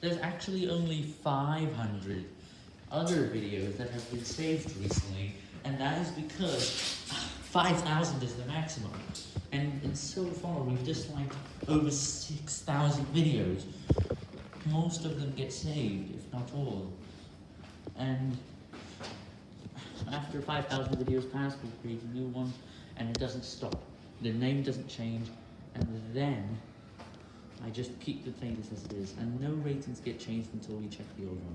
there's actually only 500 other videos that have been saved recently, and that is because 5,000 is the maximum. And, and so far, we've disliked over 6,000 videos. Most of them get saved, if not all. And after 5,000 videos pass, we create a new one, and it doesn't stop. The name doesn't change, and then I just keep the playlist as it is, and no ratings get changed until we check the old one.